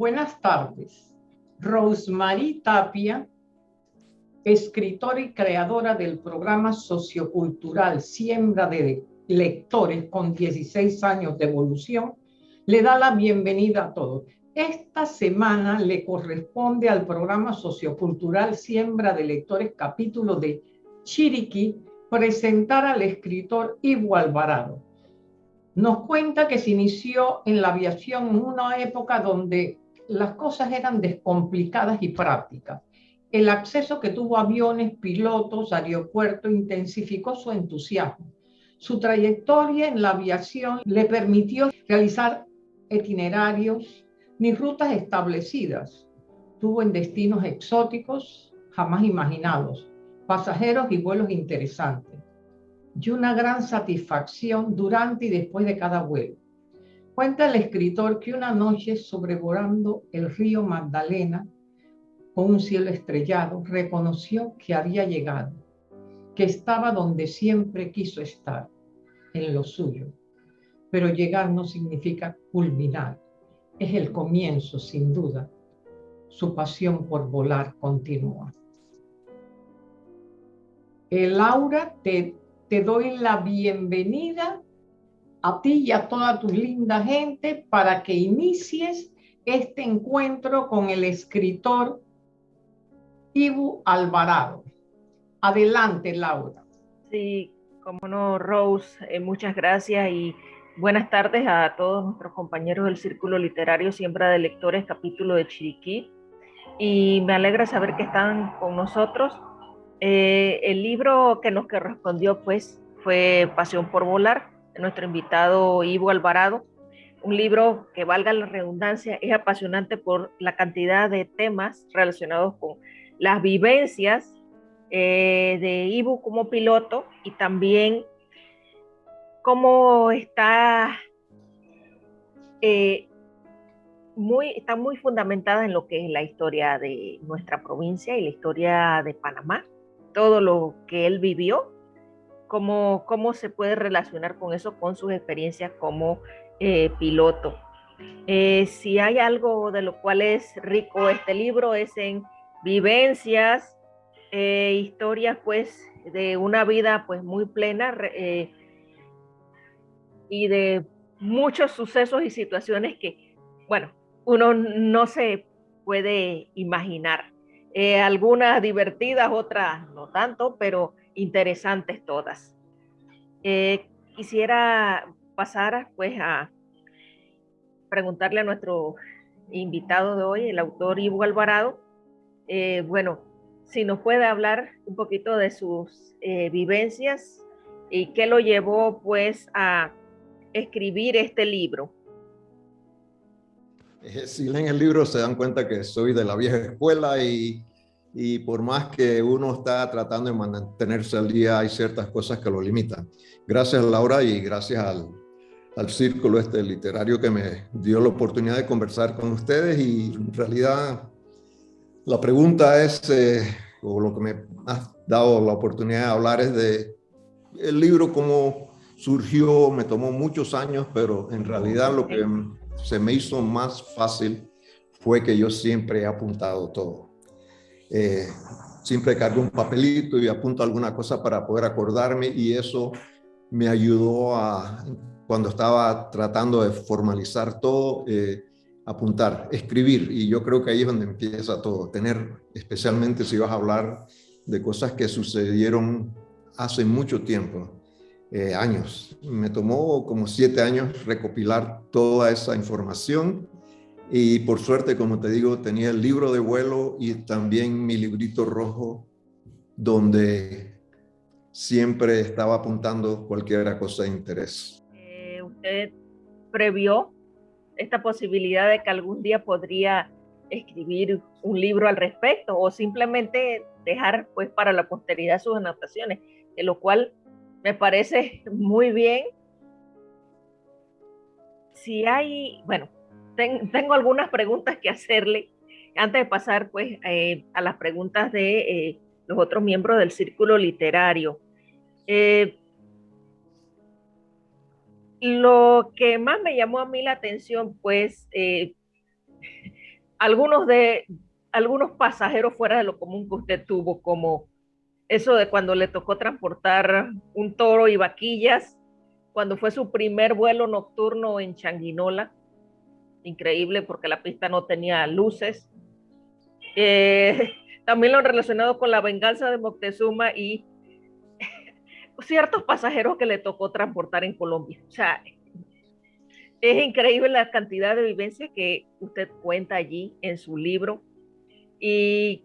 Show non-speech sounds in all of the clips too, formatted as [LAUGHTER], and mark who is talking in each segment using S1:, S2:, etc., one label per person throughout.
S1: Buenas tardes. Rosemary Tapia, escritora y creadora del programa sociocultural Siembra de Lectores con 16 años de evolución, le da la bienvenida a todos. Esta semana le corresponde al programa sociocultural Siembra de Lectores capítulo de Chiriquí presentar al escritor Ivo Alvarado. Nos cuenta que se inició en la aviación en una época donde las cosas eran descomplicadas y prácticas. El acceso que tuvo aviones, pilotos, aeropuertos intensificó su entusiasmo. Su trayectoria en la aviación le permitió realizar itinerarios ni rutas establecidas. Tuvo en destinos exóticos jamás imaginados, pasajeros y vuelos interesantes. Y una gran satisfacción durante y después de cada vuelo. Cuenta el escritor que una noche sobrevolando el río Magdalena, con un cielo estrellado, reconoció que había llegado, que estaba donde siempre quiso estar, en lo suyo. Pero llegar no significa culminar, es el comienzo, sin duda. Su pasión por volar continúa. El Laura, te, te doy la bienvenida a ti y a toda tu linda gente para que inicies este encuentro con el escritor Ibu Alvarado. Adelante, Laura.
S2: Sí, como no, Rose, eh, muchas gracias y buenas tardes a todos nuestros compañeros del Círculo Literario Siembra de Lectores, capítulo de Chiriquí. Y me alegra saber que están con nosotros. Eh, el libro que nos correspondió, pues, fue Pasión por Volar, nuestro invitado Ivo Alvarado. Un libro que, valga la redundancia, es apasionante por la cantidad de temas relacionados con las vivencias eh, de Ivo como piloto y también cómo está eh, muy, está muy fundamentada en lo que es la historia de nuestra provincia y la historia de Panamá, todo lo que él vivió cómo, cómo se puede relacionar con eso, con sus experiencias como eh, piloto. Eh, si hay algo de lo cual es rico este libro es en vivencias, eh, historias pues de una vida pues muy plena y de muchos sucesos y situaciones que, bueno, uno no se puede imaginar. algunas divertidas, otras no tanto, pero interesantes todas. Eh, quisiera pasar pues a preguntarle a nuestro invitado de hoy, el autor Ivo Alvarado, eh, bueno, si nos puede hablar un poquito de sus eh, vivencias y qué lo llevó pues a escribir este libro.
S3: Si leen el libro se dan cuenta que soy de la vieja escuela y y por más que uno está tratando de mantenerse al día, hay ciertas cosas que lo limitan. Gracias Laura y gracias al, al círculo este literario que me dio la oportunidad de conversar con ustedes. Y en realidad la pregunta es, eh, o lo que me ha dado la oportunidad de hablar es de el libro cómo surgió, me tomó muchos años, pero en realidad lo que se me hizo más fácil fue que yo siempre he apuntado todo eh, siempre cargo un papelito y apunto alguna cosa para poder acordarme y eso me ayudó a, cuando estaba tratando de formalizar todo, eh, apuntar, escribir. Y yo creo que ahí es donde empieza todo, tener, especialmente si vas a hablar de cosas que sucedieron hace mucho tiempo, eh, años. Me tomó como siete años recopilar toda esa información y por suerte, como te digo, tenía el libro de vuelo y también mi librito rojo donde siempre estaba apuntando cualquier cosa de interés.
S2: Eh, ¿Usted previó esta posibilidad de que algún día podría escribir un libro al respecto o simplemente dejar pues para la posteridad sus anotaciones, de lo cual me parece [LAUGHS] muy bien. Si hay, bueno, tengo algunas preguntas que hacerle antes de pasar pues eh, a las preguntas de eh, los otros miembros del círculo literario. Eh, lo que más me llamó a mí la atención pues [LAUGHS] algunos de algunos pasajeros fuera de lo común que usted tuvo, como eso de cuando le tocó transportar un toro y vaquillas, cuando fue su primer vuelo nocturno en Changuinola, increíble porque la pista no tenía luces. Eh, [LAUGHS] también lo relacionado con la venganza de Moctezuma y [LAUGHS] ciertos pasajeros que le tocó transportar en Colombia. O sea, es increíble la cantidad de vivencias que usted cuenta allí en su libro. Y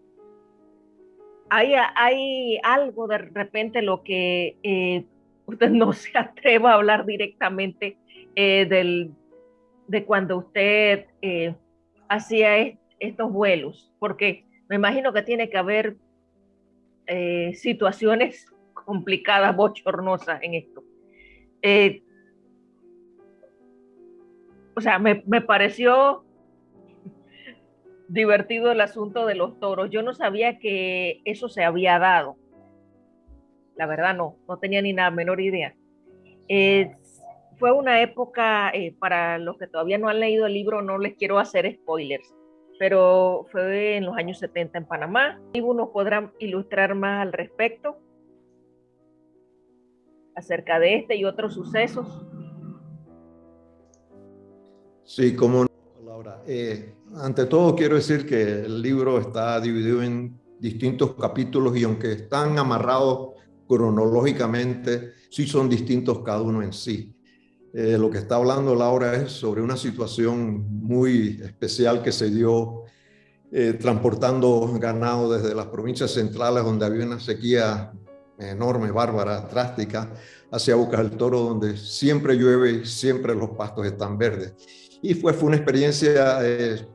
S2: hay, hay algo de repente lo que eh, [LAUGHS] usted no se atreva a hablar directamente eh, del, de cuando usted eh, hacía estos vuelos, porque me imagino que tiene que haber situaciones [LAUGHS] complicadas, bochornosas en esto o sea, me, pareció [LAUGHS] divertido el asunto de los toros. Yo no sabía que eso se había dado. La verdad no, no tenía ni la menor idea. Fue una época, eh, para los que todavía no han leído el libro, no les quiero hacer spoilers, pero fue en los años 70 en Panamá. Y uno podrá ilustrar más al respecto acerca de este y otros sucesos.
S3: Sí, como no, Laura. Eh, ante todo quiero decir que el libro está dividido en distintos capítulos y aunque están amarrados cronológicamente, sí son distintos cada uno en sí. Eh, lo que está hablando Laura es sobre una situación muy especial que se dio eh, transportando ganado desde las provincias centrales donde había una sequía enorme, bárbara, drástica, hacia Bocas del Toro donde siempre llueve siempre los pastos están verdes. Y fue, fue una experiencia eh,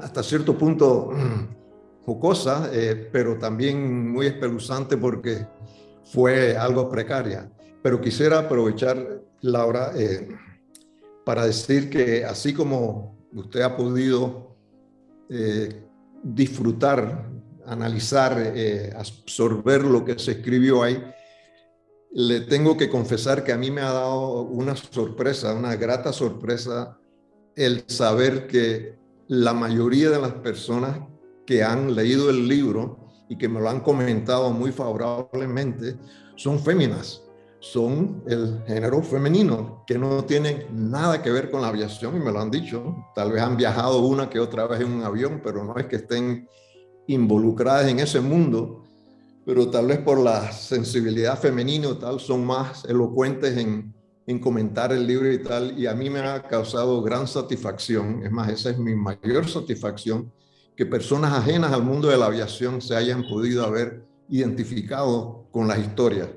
S3: hasta cierto punto mm, jocosa, eh, pero también muy espeluzante porque fue algo precaria. Pero quisiera aprovechar, Laura, eh, para decir que así como usted ha podido disfrutar, analizar, absorber lo que se escribió ahí, le tengo que confesar que a mí me ha dado una sorpresa, una grata sorpresa el saber que la mayoría de las personas que han leído el libro y que me lo han comentado muy favorablemente son féminas, son el género femenino, que no tienen nada que ver con la aviación y me lo han dicho. Tal vez han viajado una que otra vez en un avión, pero no es que estén involucradas en ese mundo, pero tal vez por la sensibilidad femenina o tal son más elocuentes en, en comentar el libro y tal, y a mí me ha causado gran satisfacción, es más, esa es mi mayor satisfacción, que personas ajenas al mundo de la aviación se hayan podido haber identificado con las historias,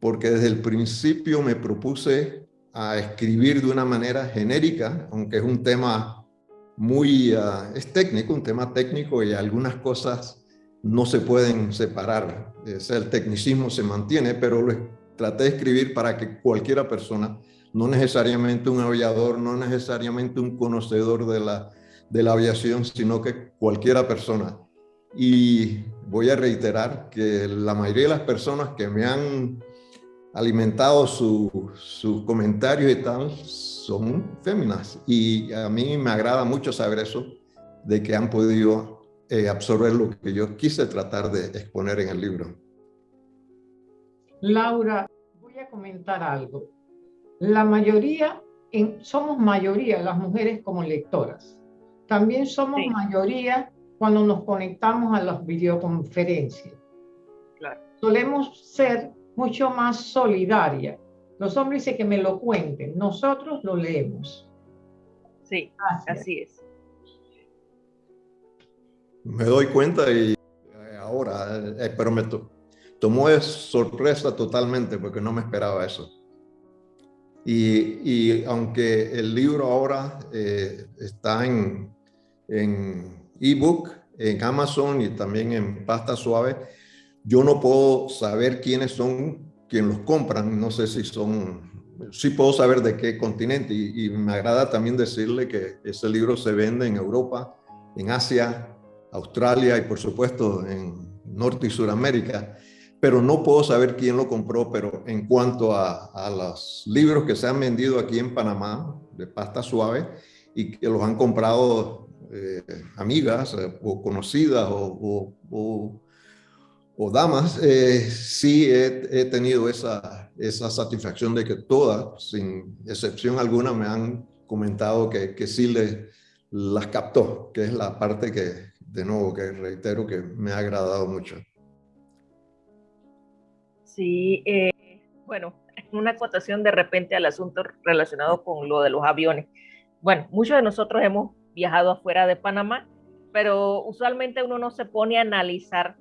S3: porque desde el principio me propuse a escribir de una manera genérica, aunque es un tema muy, ah, es técnico, un tema técnico y algunas cosas no se pueden separar, o el tecnicismo se mantiene, pero lo, traté de escribir para que cualquiera persona, no necesariamente un aviador, no necesariamente un conocedor de la, de la aviación, sino que cualquiera persona. Y voy a reiterar que la mayoría de las personas que me han alimentado sus su comentarios y tal son féminas. Y a mí me agrada mucho saber eso, de que han podido eh, absorber lo que yo quise tratar de exponer en el libro.
S1: Laura, voy a comentar algo. La mayoría, somos mayoría las mujeres como lectoras. También somos mayoría cuando nos conectamos a las videoconferencias. Solemos ser mucho más solidarias. Los hombres dicen que me lo cuenten, nosotros lo leemos.
S2: Sí, así es.
S3: Me doy cuenta y eh, ahora, eh, pero me, tomó de sorpresa totalmente porque no me esperaba eso. Y, aunque el libro ahora eh, está en ebook, en, en Amazon y también en pasta suave, yo no puedo saber quiénes son quienes los compran. No sé si son, sí puedo saber de qué continente. Y, me agrada también decirle que ese libro se vende en Europa, en Asia, Australia y por supuesto en Norte y Suramérica pero no puedo saber quién lo compró, pero en cuanto a, los libros que se han vendido aquí en Panamá de pasta suave y que los han comprado eh, amigas o conocidas o, damas, sí he, tenido esa, esa satisfacción de que todas, sin excepción alguna, me han comentado que, que sí le, las captó, que es la parte que, de nuevo, que reitero que me ha agradado mucho.
S2: Sí, eh, bueno, una acotación de repente al asunto relacionado con lo de los aviones. Bueno, muchos de nosotros hemos viajado afuera de Panamá, pero usualmente uno no se pone a analizar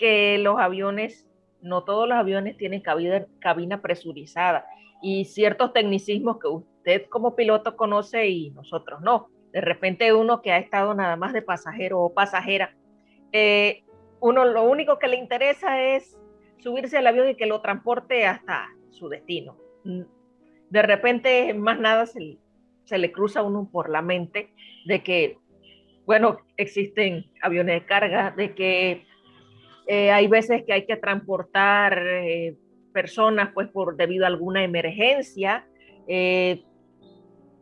S2: que los aviones, no todos los aviones tienen cabina, presurizada y ciertos tecnicismos que usted como piloto conoce y nosotros no. De repente uno que ha estado nada más de pasajero o pasajera, eh, uno lo único que le interesa es subirse al avión y que lo transporte hasta su destino. Mm, de repente más nada se, se le cruza a uno por la mente de que, bueno, existen aviones de carga, de que eh, hay veces que hay que transportar eh, personas pues por debido a alguna emergencia. Eh,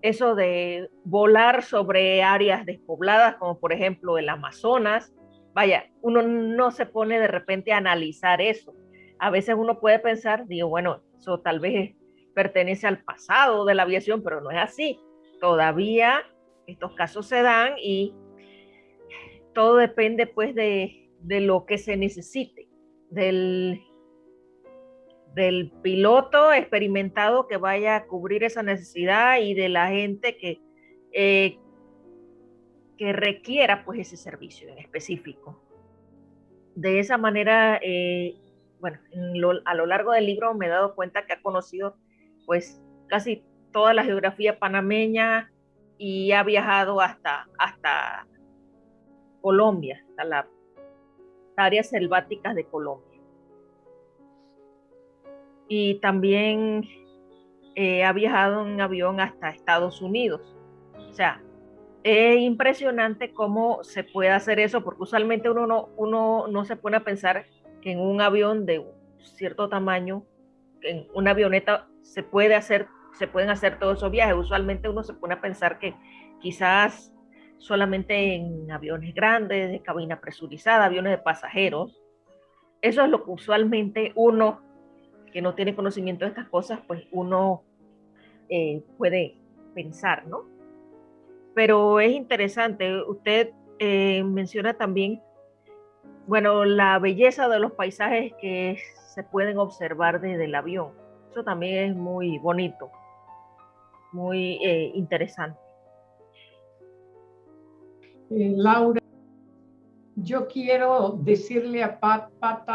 S2: eso de volar sobre áreas despobladas, como por ejemplo el Amazonas, vaya, uno no se pone de repente a analizar eso. A veces uno puede pensar, digo, bueno, eso tal vez pertenece al pasado de la aviación, pero no es así. Todavía estos casos se dan y todo depende pues de, de lo que se necesite, del del piloto experimentado que vaya a cubrir esa necesidad y de la gente que, eh, que requiera pues ese servicio en específico. De esa manera, eh, bueno, a lo largo del libro me he dado cuenta que ha conocido pues casi toda la geografía panameña y ha viajado hasta, hasta Colombia, hasta las áreas selváticas de Colombia y también eh, ha viajado en avión hasta Estados Unidos. O sea, es impresionante cómo se puede hacer eso, porque usualmente uno no, uno no se pone a pensar que en un avión de cierto tamaño, en una avioneta se puede hacer, se pueden hacer todos esos viajes. Usualmente uno se pone a pensar que quizás solamente en aviones grandes, de cabina presurizada, aviones de pasajeros. Eso es lo que usualmente uno que no tiene conocimiento de estas cosas, pues uno eh, puede pensar, ¿no? Pero es interesante, usted eh, menciona también, bueno, la belleza de los paisajes que se pueden observar desde el avión. Eso también es muy bonito, muy eh, interesante.
S1: Laura, yo quiero decirle a Pat, Pat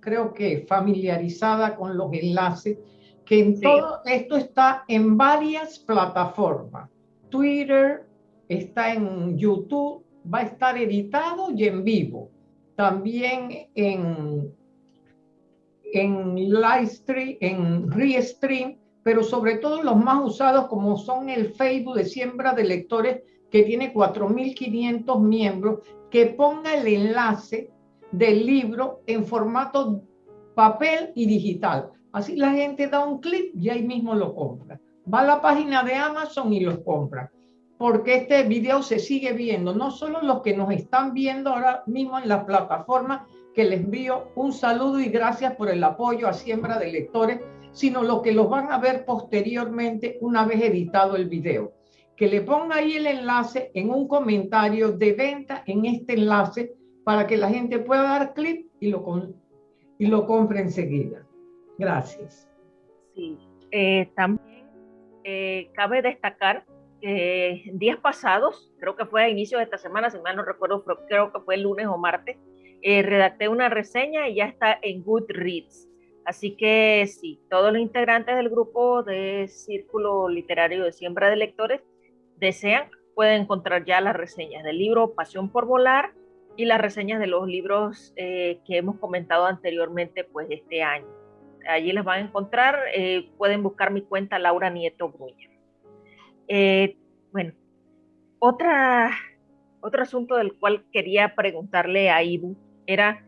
S1: creo que familiarizada con los enlaces, que en todo esto está en varias plataformas. Twitter, está en YouTube, va a estar editado y en vivo. También en, en Livestream, en Restream, pero sobre todo los más usados como son el Facebook de Siembra de Lectores, que tiene 4.500 miembros, que ponga el enlace del libro en formato papel y digital. Así la gente da un clic y ahí mismo lo compra. Va a la página de Amazon y lo compra. Porque este video se sigue viendo, no solo los que nos están viendo ahora mismo en la plataforma, que les envío un saludo y gracias por el apoyo a Siembra de Lectores, sino los que los van a ver posteriormente una vez editado el video. Que le ponga ahí el enlace en un comentario de venta en este enlace para que la gente pueda dar clic y lo, y lo compre enseguida. Gracias.
S2: Sí, eh, también eh, cabe destacar que días pasados, creo que fue a inicio de esta semana, si mal no recuerdo, creo que fue el lunes o martes, eh, redacté una reseña y ya está en Goodreads. Así que sí, todos los integrantes del grupo de Círculo Literario de Siembra de Lectores desean, pueden encontrar ya las reseñas del libro Pasión por Volar, y las reseñas de los libros eh, que hemos comentado anteriormente, pues este año. Allí les van a encontrar, eh, pueden buscar mi cuenta Laura Nieto Bruña. Eh, bueno, otra, otro asunto del cual quería preguntarle a Ibu era,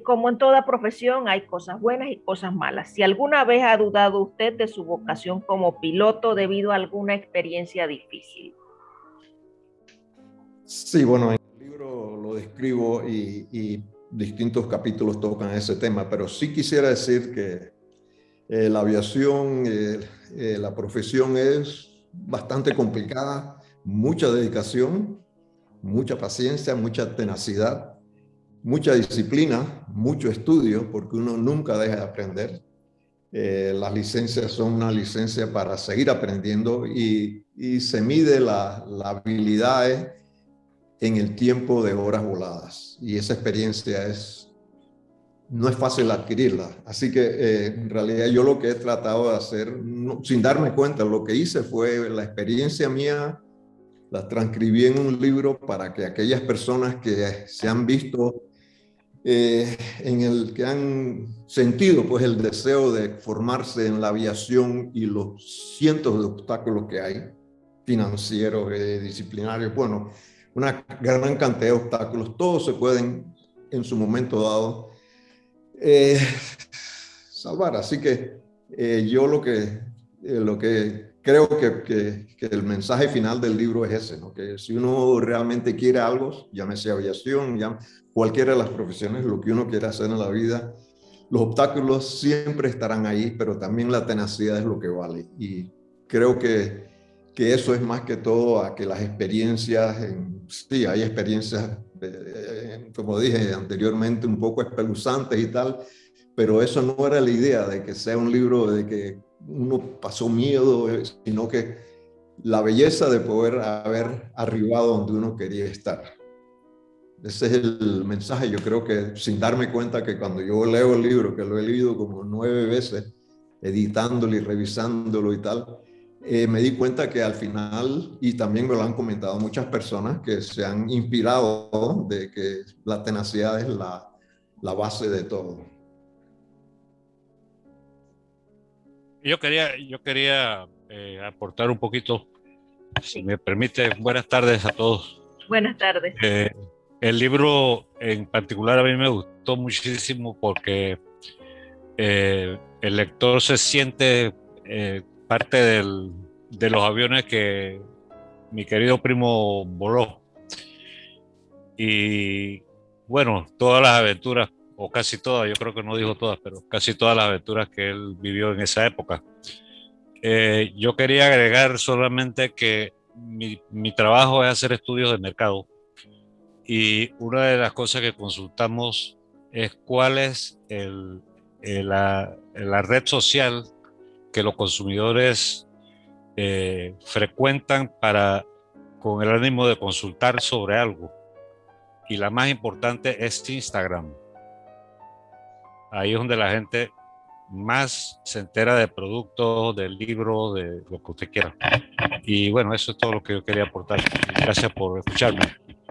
S2: como en toda profesión hay cosas buenas y cosas malas. Si alguna vez ha dudado usted de su vocación como piloto debido a alguna experiencia difícil,
S3: Sí, bueno, en el libro lo describo y, distintos capítulos tocan ese tema, pero sí quisiera decir que eh, la aviación, eh, eh, la profesión es bastante complicada, mucha dedicación, mucha paciencia, mucha tenacidad, mucha disciplina, mucho estudio, porque uno nunca deja de aprender. las licencias son una licencia para seguir aprendiendo y, se mide la, la habilidad en el tiempo de horas voladas. Y esa experiencia es, no es fácil adquirirla. Así que eh, en realidad yo lo que he tratado de hacer, sin darme cuenta, lo que hice fue la experiencia mía, la transcribí en un libro para que aquellas personas que se han visto eh, en el que han sentido pues el deseo de formarse en la aviación y los cientos de obstáculos que hay, financieros, eh, disciplinarios, bueno, una gran cantidad de obstáculos, todos se pueden en su momento dado eh, salvar. Así que eh, yo lo que, eh, lo que creo que, que, el mensaje final del libro es ese, ¿no? que si uno realmente quiere algo, llámese aviación, cualquiera de las profesiones, lo que uno quiera hacer en la vida, los obstáculos siempre estarán ahí, pero también la tenacidad es lo que vale. Y creo que que eso es más que todo a que las experiencias, sí, hay experiencias, como dije anteriormente, un poco espeluzantes y tal, pero eso no era la idea de que sea un libro de que uno pasó miedo, eh, sino que la belleza de poder haber arribado donde uno quería estar. Ese es el mensaje. Yo creo que sin darme cuenta que cuando yo leo el libro, que lo he leído como nueve veces, editándolo y revisándolo y tal, eh, me di cuenta que al final, y también me lo han comentado muchas personas, que se han inspirado de que la tenacidad es la, la base de todo.
S4: Yo quería, yo quería eh, aportar un poquito, si me permite, buenas tardes a todos.
S2: Buenas tardes.
S4: Eh, el libro en particular a mí me gustó muchísimo porque el lector se siente parte de los aviones que mi querido primo voló. Y bueno, todas las aventuras, o casi todas, yo creo que no dijo todas, pero casi todas las aventuras que él vivió en esa época. Eh, yo quería agregar solamente que mi, mi, trabajo es hacer estudios de mercado y una de las cosas que consultamos es cuál es el, la, la, red social que los consumidores eh, frecuentan para con el ánimo de consultar sobre algo. Y la más importante es Instagram. Ahí es donde la gente más se entera de productos, del libro, de lo que usted quiera. Y bueno, eso es todo lo que yo quería aportar. Gracias por escucharme.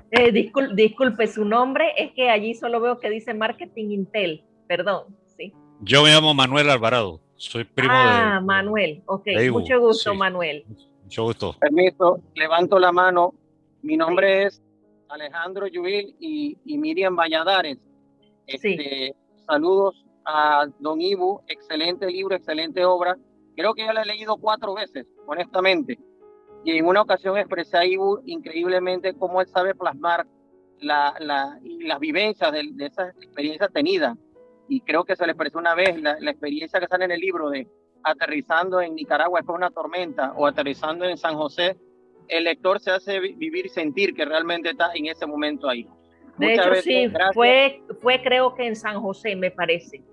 S2: Eh, disculpe, su nombre es que allí solo veo que dice Marketing Intel. Perdón, sí.
S4: Yo me llamo Manuel Alvarado. Soy primo
S2: ah, Manuel. Ok, mucho gusto, Manuel.
S4: Mucho gusto.
S5: Permiso, levanto la mano. Mi nombre es Alejandro Yubil y, Miriam Valladares. Este, Saludos a Don Ibu, excelente libro, excelente obra. Creo que ya la he leído cuatro veces, honestamente. Y en una ocasión expresé a Ibu increíblemente cómo él sabe plasmar la, la, las vivencias de, de esas experiencias tenidas y creo que se le expresó una vez la, experiencia que sale en el libro de aterrizando en Nicaragua después de una tormenta o aterrizando en San José, el lector se hace vivir y sentir que realmente está en ese momento ahí.
S2: De hecho, sí, fue, fue creo que en San José, me parece.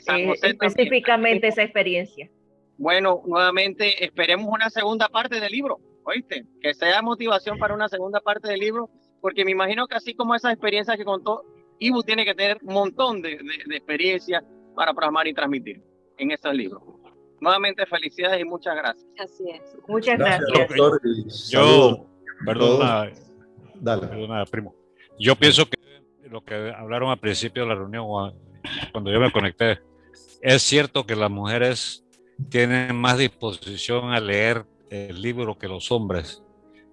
S2: San eh, específicamente esa experiencia.
S5: Bueno, nuevamente esperemos una segunda parte del libro, ¿oíste? Que sea motivación para una segunda parte del libro, porque me imagino que así como esa experiencia que contó, Ibu tiene que tener un montón de, de, experiencia para plasmar y transmitir en esos libros. Nuevamente, felicidades y muchas gracias.
S2: Así es. Muchas gracias.
S4: yo, perdona, Dale. perdona, primo. Yo pienso que lo que hablaron al principio de la reunión, cuando yo me conecté, es cierto que las mujeres tienen más disposición a leer el libro que los hombres.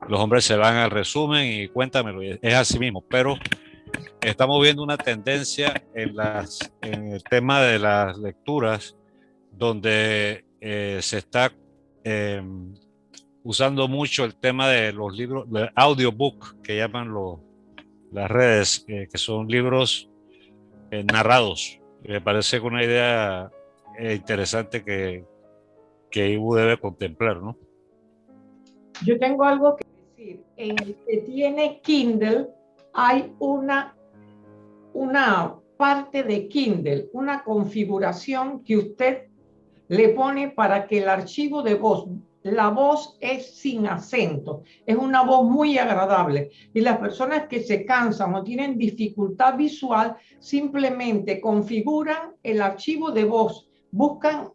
S4: Los hombres se van al resumen y cuéntamelo, es así mismo, pero estamos viendo una tendencia en, las, en el tema de las lecturas donde eh, se está em, usando mucho el tema de los libros, de audiobook, que llaman los, las redes, que son libros eh, narrados. Me parece una idea eh, interesante que, que IBU debe contemplar, ¿no?
S1: Yo tengo algo que decir. En el que tiene Kindle hay una, una parte de Kindle, una configuración que usted le pone para que el archivo de voz, la voz es sin acento, es una voz muy agradable. Y las personas que se cansan o tienen dificultad visual, simplemente configuran el archivo de voz, buscan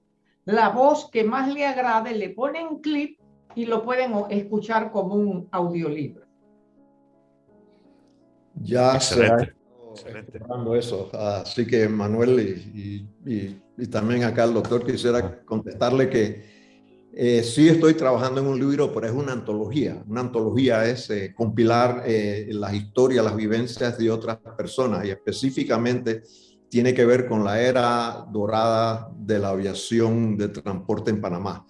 S1: la voz que más le agrade, le ponen clip y lo pueden escuchar como un audiolibro.
S3: Ya excelente, eso. Así que Manuel y, y, también acá el doctor quisiera contestarle que eh, sí estoy trabajando en un libro, pero es una antología. Una antología es eh, compilar eh, las historias, las vivencias de otras personas y específicamente tiene que ver con la era dorada de la aviación de transporte en Panamá.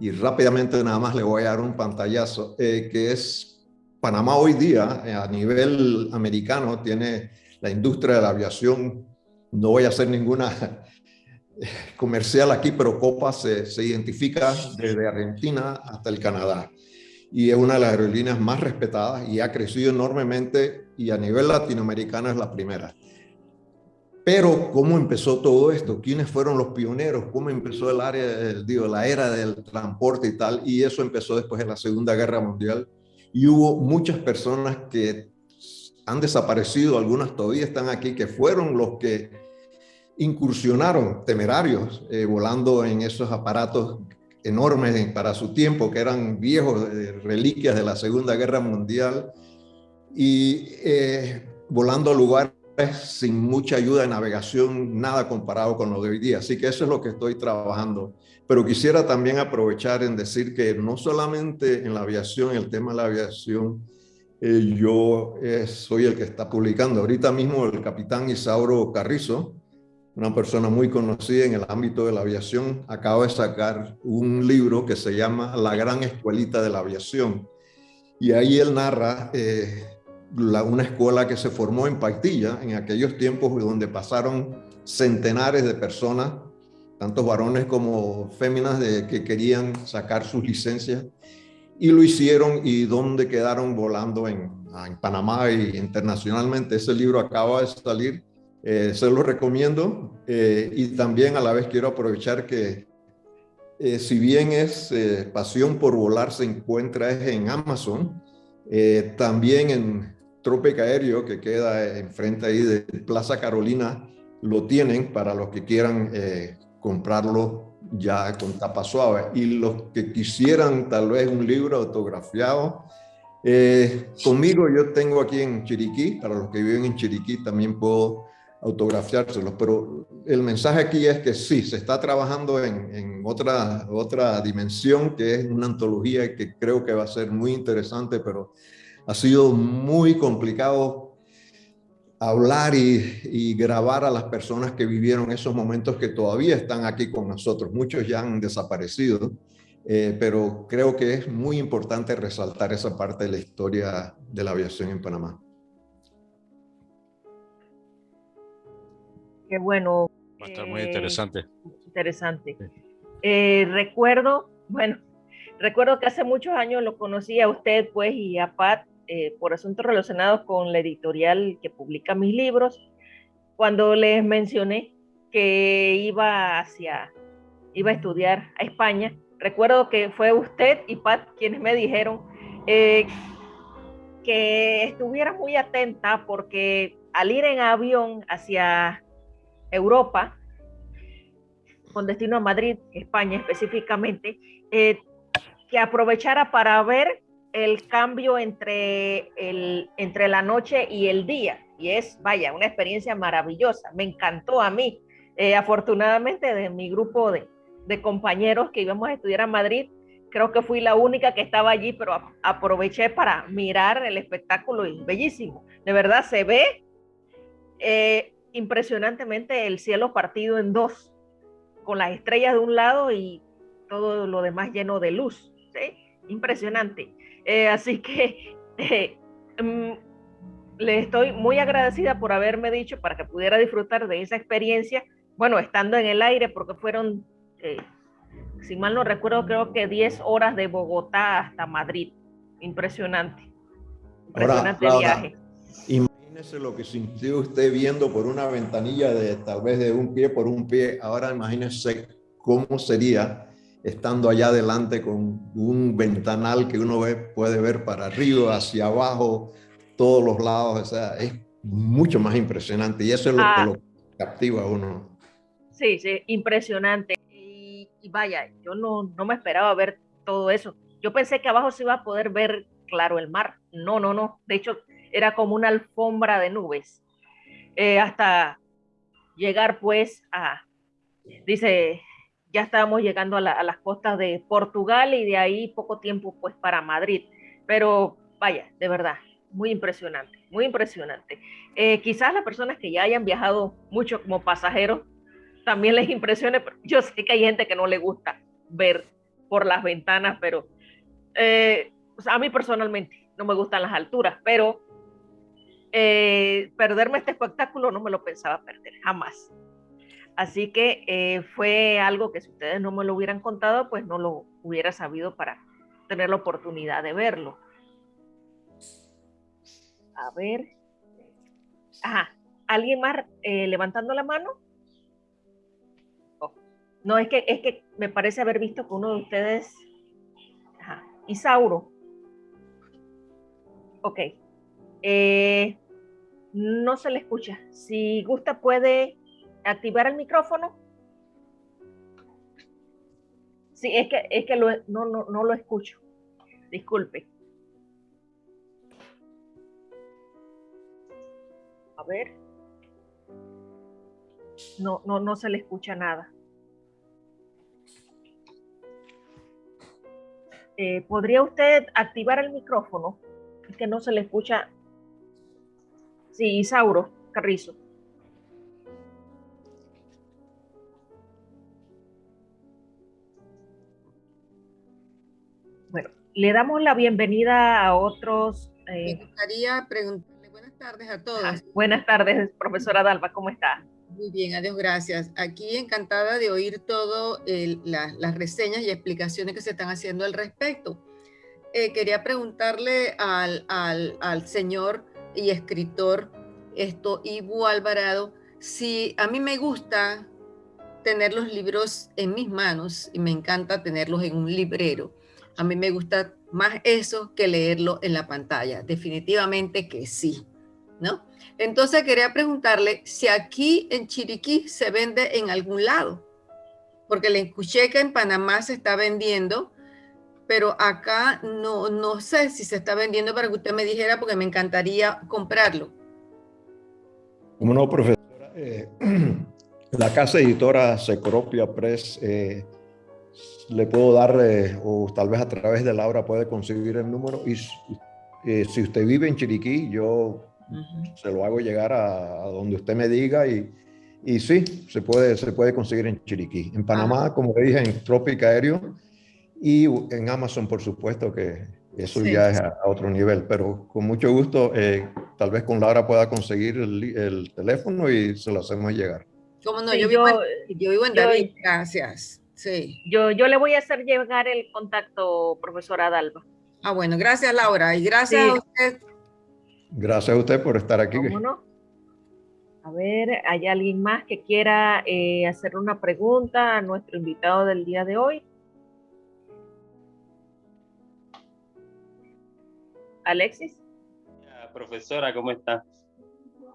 S3: Y rápidamente nada más le voy a dar un pantallazo, que es Panamá hoy día a nivel americano tiene la industria de la aviación, no voy a hacer ninguna [LAUGHS] comercial aquí, pero Copa se, se, identifica desde Argentina hasta el Canadá. Y es una de las aerolíneas más respetadas y ha crecido enormemente y a nivel latinoamericano es la primera. Pero, ¿cómo empezó todo esto? ¿Quiénes fueron los pioneros? ¿Cómo empezó el área, digo, la era del transporte y tal? Y eso empezó después de la Segunda Guerra Mundial. Y hubo muchas personas que han desaparecido, algunas todavía están aquí, que fueron los que incursionaron temerarios eh, volando en esos aparatos enormes para su tiempo, que eran viejos, eh, reliquias de la Segunda Guerra Mundial, y eh, volando a lugares sin mucha ayuda de navegación, nada comparado con lo de hoy día. Así que eso es lo que estoy trabajando. Pero quisiera también aprovechar en decir que no solamente en la aviación, el tema de la aviación, yo soy el que está publicando. Ahorita mismo el capitán Isauro Carrizo, una persona muy conocida en el ámbito de la aviación, acaba de sacar un libro que se llama La Gran Escuelita de la Aviación. Y ahí él narra eh, una escuela que se formó en Paitilla en aquellos tiempos donde pasaron centenares de personas, tantos varones como féminas, que querían sacar sus licencias y lo hicieron y donde quedaron volando en, Panamá e internacionalmente. Ese libro acaba de salir, eh, se lo recomiendo eh, y también a la vez quiero aprovechar que eh, si bien es Pasión por Volar se encuentra en Amazon, también en Tropic Aéreo que queda enfrente ahí de Plaza Carolina lo tienen para los que quieran comprarlo ya con tapa suave. Y los que quisieran tal vez un libro autografiado, eh, conmigo yo tengo aquí en Chiriquí, para los que viven en Chiriquí también puedo autografiárselos, pero el mensaje aquí es que sí, se está trabajando en, en, otra, otra dimensión que es una antología que creo que va a ser muy interesante, pero ha sido muy complicado hablar y, grabar a las personas que vivieron esos momentos que todavía están aquí con nosotros. Muchos ya han desaparecido, eh, pero creo que es muy importante resaltar esa parte de la historia de la aviación en Panamá.
S2: Qué bueno.
S4: Va a estar muy interesante. Eh,
S2: interesante. Eh, recuerdo, [LAUGHS] bueno, recuerdo que hace muchos años lo conocí a usted, pues, y a Pat eh, por asuntos relacionados con la editorial que publica mis libros, cuando les mencioné que iba hacia, iba a estudiar a España, recuerdo que fue usted y Pat quienes me dijeron eh, que estuviera muy atenta porque al ir en avión hacia Europa, con destino a Madrid, España específicamente, eh, que aprovechara para ver el cambio entre, el, entre la noche y el día. Y es, vaya, una experiencia maravillosa. Me encantó a mí. Eh, afortunadamente, de mi grupo de, de, compañeros que íbamos a estudiar a Madrid, creo que fui la única que estaba allí, pero aproveché para mirar el espectáculo y bellísimo. De verdad, se ve eh, impresionantemente el cielo partido en dos, con las estrellas de un lado y todo lo demás lleno de luz. ¿sí? impresionante. Eh, así que [LAUGHS] eh, mm, le estoy muy agradecida por haberme dicho para que pudiera disfrutar de esa experiencia, bueno, estando en el aire, porque fueron, eh, si mal no recuerdo, creo que 10 horas de Bogotá hasta Madrid. Impresionante. Impresionante viaje.
S3: Imagínese lo que sintió usted viendo por una ventanilla de tal vez de un pie por un pie. Ahora imagínese cómo sería estando allá adelante con un ventanal que uno ve, puede ver para arriba, hacia abajo, todos los lados, o sea, es mucho más impresionante y eso es lo que ah. lo captiva a uno.
S2: Sí, sí, impresionante. Y, vaya, yo no, no me esperaba ver todo eso. Yo pensé que abajo se iba a poder ver claro el mar. No, no, no. De hecho, era como una alfombra de nubes. Eh, hasta llegar pues a, dice ya estábamos llegando a, las costas de Portugal y de ahí poco tiempo pues para Madrid. Pero vaya, de verdad, muy impresionante, muy impresionante. Eh, quizás las personas que ya hayan viajado mucho como pasajeros también les impresione, pero yo sé que hay gente que no le gusta ver por las ventanas, pero eh, a mí personalmente no me gustan las alturas, pero eh, perderme este espectáculo no me lo pensaba perder, jamás. Así que eh, fue algo que si ustedes no me lo hubieran contado, pues no lo hubiera sabido para tener la oportunidad de verlo. A ver. Ajá. ¿Alguien más eh, levantando la mano? No, es que, es que me parece haber visto que uno de ustedes... Ajá. Isauro. Ok. Eh, no se le escucha. Si gusta puede activar el micrófono. Sí, es que, es que no, no, lo escucho. Disculpe. A ver. No, no, no se le escucha nada. Eh, ¿Podría usted activar el micrófono? Es que no se le escucha. Sí, Isauro Carrizo. le damos la bienvenida a otros.
S6: Eh, Me gustaría preguntarle buenas tardes a todos.
S2: buenas tardes, profesora Dalva, ¿cómo está?
S6: Muy bien, adiós, gracias. Aquí encantada de oír todas las reseñas y explicaciones que se están haciendo al respecto. Eh, quería preguntarle al, al, al, señor y escritor esto, Ibu Alvarado, si a mí me gusta tener los libros en mis manos y me encanta tenerlos en un librero a mí me gusta más eso que leerlo en la pantalla. Definitivamente que sí, ¿no? Entonces quería preguntarle si aquí en Chiriquí se vende en algún lado, porque le escuché que en Panamá se está vendiendo, pero acá no, no sé si se está vendiendo para que usted me dijera, porque me encantaría comprarlo.
S3: Como no, profesora, eh, [CLEARS THROAT] la casa editora Secropia Press eh, le puedo dar, eh, o tal vez a través de Laura puede conseguir el número. Y eh, si usted vive en Chiriquí, yo se lo hago llegar a, donde usted me diga y, y, sí, se puede, se puede conseguir en Chiriquí. En Panamá, como le dije, en Tropic Aéreo y en Amazon, por supuesto, que eso ya es a, otro nivel. Pero con mucho gusto, eh, tal vez con Laura pueda conseguir el, teléfono y se lo hacemos llegar.
S6: ¿Cómo no? yo, vivo en, yo, vivo en David, gracias. Sí.
S2: Yo, yo le voy a hacer llegar el contacto, profesora Dalva.
S6: Ah, bueno, gracias Laura y gracias a usted.
S3: Gracias a usted por estar aquí.
S2: A ver, ¿hay alguien más que quiera eh, hacer una pregunta a nuestro invitado del día de hoy? Alexis.
S7: profesora, ¿cómo está?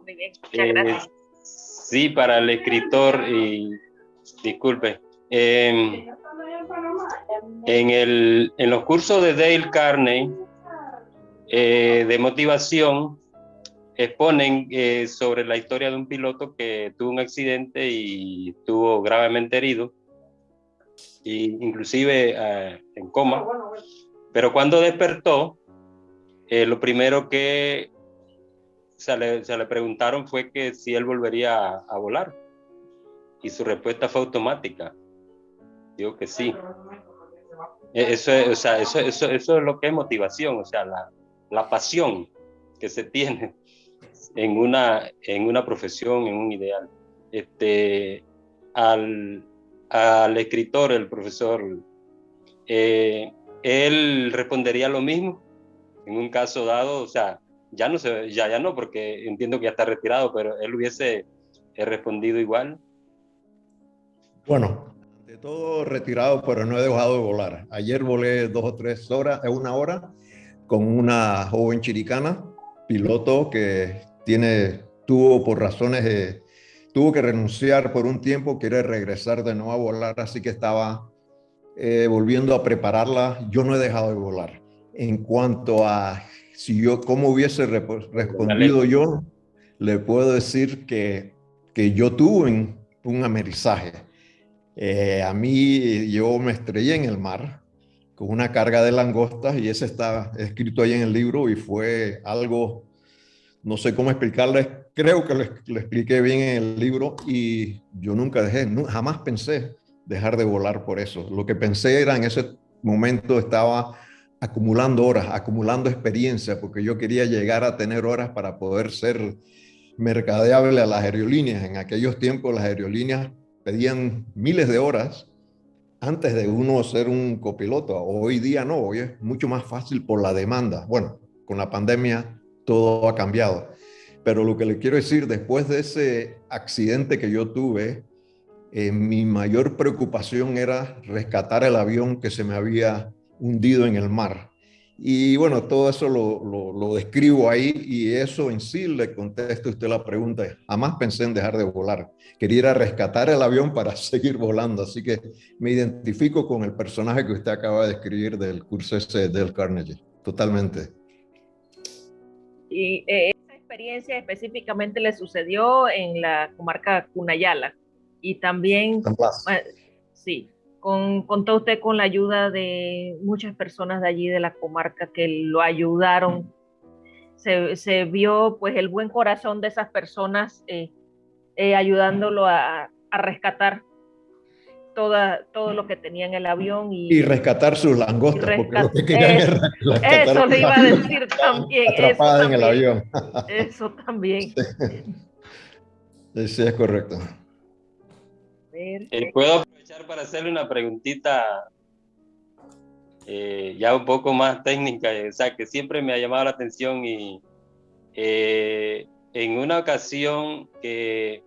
S2: Muy bien, muchas gracias. Eh,
S7: sí, para el escritor, y disculpe, Em, en, el, en, los cursos de Dale Carney eh, de motivación exponen eh, sobre la historia de un piloto que tuvo un accidente y estuvo gravemente herido, e inclusive eh, en coma, pero cuando despertó, lo primero que se le, se le, preguntaron fue que si él volvería a volar y su respuesta fue automática Digo que sí. E, eso es, o sea, eso, eso, eso es lo que es motivación, o sea, la, la pasión que se tiene en una, en una profesión, en un ideal. Este, al, al escritor, el profesor, eh, él respondería lo mismo en un caso dado, o sea, ya no se, ya, ya no, porque entiendo que ya está retirado, pero él hubiese respondido igual.
S3: Bueno, de todo retirado, pero no he dejado de volar. Ayer volé dos o tres horas, una hora, con una joven chiricana, piloto que tiene, tuvo por razones, tuvo que renunciar por un tiempo, quiere regresar de nuevo a volar, así que estaba eh, volviendo a prepararla. Yo no he dejado de volar. En cuanto a si yo, cómo hubiese respondido yo, le puedo decir que, que yo tuve un amerizaje. Eh, a mí, yo me estrellé en el mar con una carga de langostas y ese está escrito ahí en el libro y fue algo, no sé cómo explicarles, creo que lo, expliqué bien en el libro y yo nunca dejé, jamás pensé dejar de volar por eso. Lo que pensé era en ese momento estaba acumulando horas, acumulando experiencia, porque yo quería llegar a tener horas para poder ser mercadeable a las aerolíneas. En aquellos tiempos las aerolíneas pedían miles de horas antes de uno ser un copiloto. Hoy día no, hoy es mucho más fácil por la demanda. Bueno, con la pandemia todo ha cambiado. Pero lo que le quiero decir, después de ese accidente que yo tuve, eh, mi mayor preocupación era rescatar el avión que se me había hundido en el mar. Y bueno, todo eso lo, lo, describo ahí y eso en sí le contesto a usted la pregunta. Jamás pensé en dejar de volar. Quería ir a rescatar el avión para [LAUGHS] seguir volando. Así que me identifico con el personaje que usted acaba de escribir del curso ese del Carnegie. Totalmente.
S2: Y eh, esa experiencia específicamente le sucedió en la comarca Cunayala. Y también... Eh, sí, contó usted con la ayuda de muchas personas de allí, de la comarca, que lo ayudaron. Se, vio pues el buen corazón de esas personas eh, eh, ayudándolo a, rescatar toda, todo lo que tenía en el avión. Y,
S3: rescatar sus langostas,
S2: Eso le iba a [LAUGHS] decir también.
S3: Atrapada en el avión.
S2: Eso también.
S3: Sí, es correcto.
S7: Eh, ¿Puedo para hacerle una preguntita eh, ya un poco más técnica? O sea, que siempre me ha llamado la atención y eh, en una ocasión que,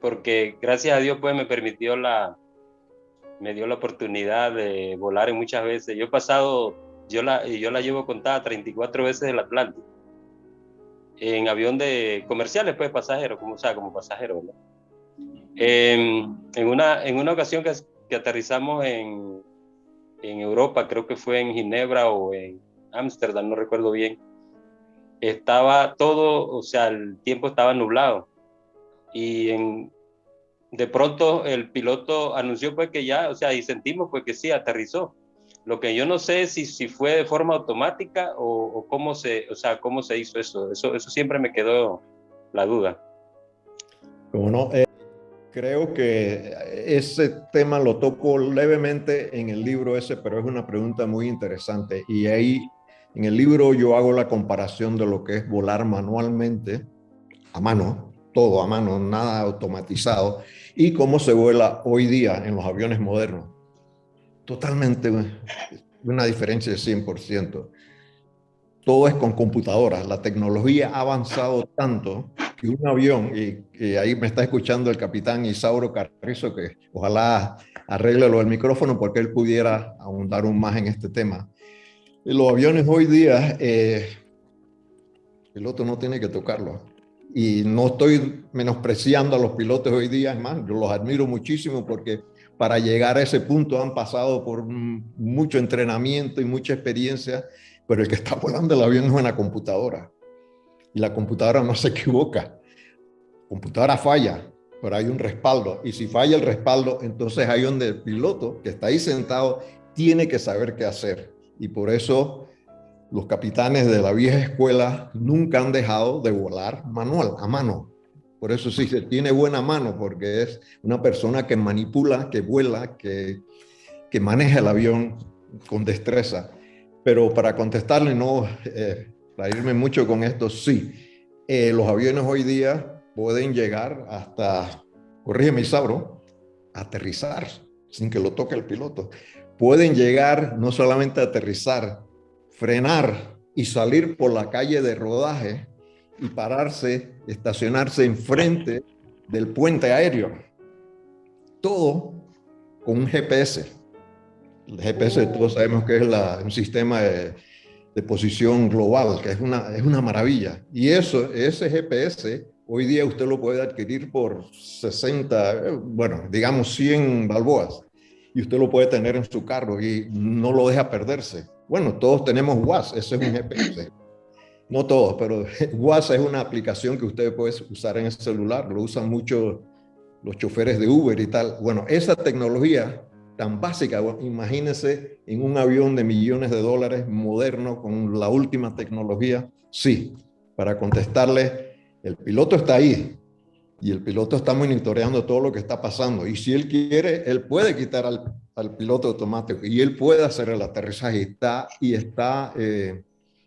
S7: porque gracias a Dios pues me permitió la, me dio la oportunidad de volar en muchas veces. Yo he pasado, yo la, yo la llevo contada 34 veces el Atlántico. En avión de comerciales, pues pasajeros, como, sea, como pasajero, ¿verdad? en, una, en una ocasión que, que aterrizamos en, en Europa, creo que fue en Ginebra o en Ámsterdam, no recuerdo bien, estaba todo, o sea, el tiempo estaba nublado. Y en, de pronto el piloto anunció pues que ya, o sea, y sentimos pues que sí, aterrizó. Lo que yo no sé si, si fue de forma automática o, o, cómo, se, o sea, cómo se hizo eso. Eso, eso siempre me quedó la duda.
S3: Como no, eh, Creo que ese tema lo toco levemente en el libro ese, pero es una pregunta muy interesante. Y ahí en el libro yo hago la comparación de lo que es volar manualmente, a mano, todo a mano, nada automatizado, y cómo se vuela hoy día en los aviones modernos. Totalmente una diferencia de 100%. Todo es con computadoras. La tecnología ha avanzado tanto un avión, y, ahí me está escuchando el capitán Isauro Carrizo, que ojalá arregle lo del micrófono porque él pudiera ahondar un más en este tema. Los aviones hoy día, eh, el piloto no tiene que tocarlo. Y no estoy menospreciando a los pilotos hoy día, es más, yo los admiro muchísimo porque para llegar a ese punto han pasado por mucho entrenamiento y mucha experiencia, pero el que está volando el avión es una computadora y la computadora no se equivoca. Computadora falla, pero hay un respaldo. Y si falla el respaldo, entonces hay donde el piloto que está ahí sentado tiene que saber qué hacer. Y por eso los capitanes de la vieja escuela nunca han dejado de volar manual, a mano. Por eso sí se tiene buena mano, porque es una persona que manipula, que vuela, que, que maneja el avión con destreza. Pero para contestarle, no, eh, para irme mucho con esto, sí. Eh, los aviones hoy día pueden llegar hasta, corrígeme Isabro, aterrizar sin que lo toque el piloto. Pueden llegar no solamente a aterrizar, frenar y salir por la calle de rodaje y pararse, estacionarse enfrente del puente aéreo. Todo con un GPS. El GPS todos sabemos que es un sistema de, posición global, que es una, es una maravilla. Y eso, ese GPS, hoy día usted lo puede adquirir por 60, bueno, digamos 100 balboas. Y usted lo puede tener en su carro y no lo deja perderse. Bueno, todos tenemos WAS, ese es un GPS. No todos, pero [LAUGHS] WAS es una aplicación que usted puede usar en el celular, lo usan mucho los choferes de Uber y tal. Bueno, esa tecnología tan básica, imagínense en un avión de millones de dólares moderno con la última tecnología, sí, para contestarle, el piloto está ahí y el piloto está monitoreando todo lo que está pasando y si él quiere, él puede quitar al, piloto automático y él puede hacer el aterrizaje está, y está eh,